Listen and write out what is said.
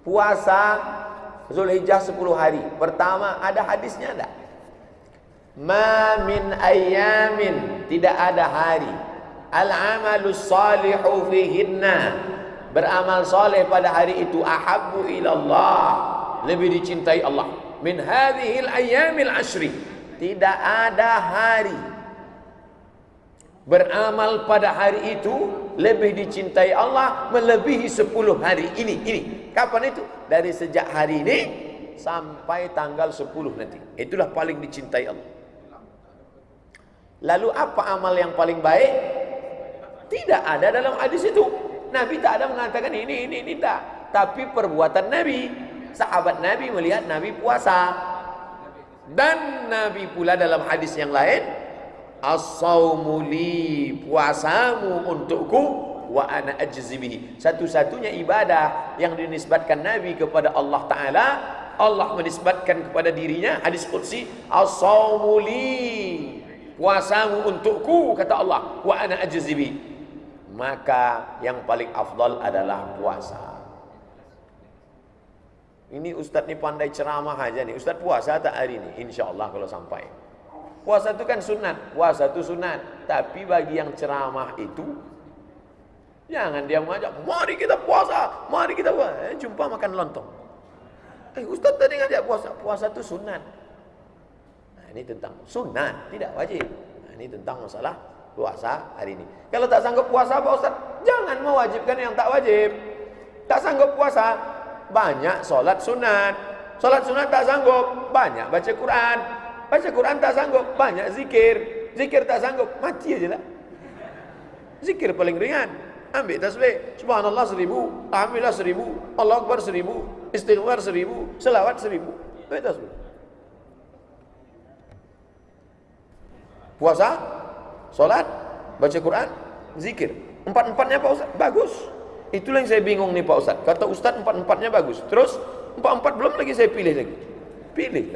Puasa Zulhijjah 10 hari. Pertama ada hadisnya enggak? Ma min ayyamin tidak ada hari. Al-amalus salihu fihinna. Beramal soleh pada hari itu ahabbu ilallah. Lebih dicintai Allah. Min hadhil ayyamil ashri tidak ada hari. Beramal pada hari itu lebih dicintai Allah melebihi 10 hari. Ini ini kapan itu dari sejak hari ini sampai tanggal 10 nanti itulah paling dicintai Allah lalu apa amal yang paling baik tidak ada dalam hadis itu Nabi tak ada mengatakan ini, ini, ini tak. Tapi perbuatan Nabi. Sahabat Nabi melihat Nabi puasa. Dan Nabi pula dalam hadis yang lain. As-sawmu puasamu untukku wa ana ajzibihi. Satu-satunya ibadah yang dinisbatkan Nabi kepada Allah Ta'ala. Allah menisbatkan kepada dirinya. Hadis Qudsi. As-sawmu Puasamu untukku kata Allah. Wa ana ajzibihi maka yang paling afdal adalah puasa. Ini ustaz ni pandai ceramah aja nih. Ustaz puasa tak hari ini? Insyaallah kalau sampai. Puasa itu kan sunat, puasa itu sunat. Tapi bagi yang ceramah itu jangan dia mengajak, "Mari kita puasa, mari kita puasa." Eh, jumpa makan lontong. Eh, ustaz tadi ngajak puasa, puasa itu sunat. Nah, ini tentang sunat, tidak wajib. Nah, ini tentang masalah puasa hari ini. Kalau tak sanggup puasa Pak Ustaz, jangan mewajibkan yang tak wajib. Tak sanggup puasa, banyak solat sunat. Solat sunat tak sanggup, banyak baca Quran. Baca Quran tak sanggup, banyak zikir. Zikir tak sanggup, mati aja lah. Zikir paling ringan. Ambil tasbih. Subhanallah seribu. Alhamdulillah seribu. Allah Akbar seribu. Istighfar seribu. Selawat seribu. Ambil tasbih. Puasa Solat, baca Quran, zikir. Empat-empatnya Pak Ustaz, bagus. Itulah yang saya bingung nih Pak Ustaz. Kata Ustaz empat-empatnya bagus. Terus empat-empat belum lagi saya pilih lagi. Pilih.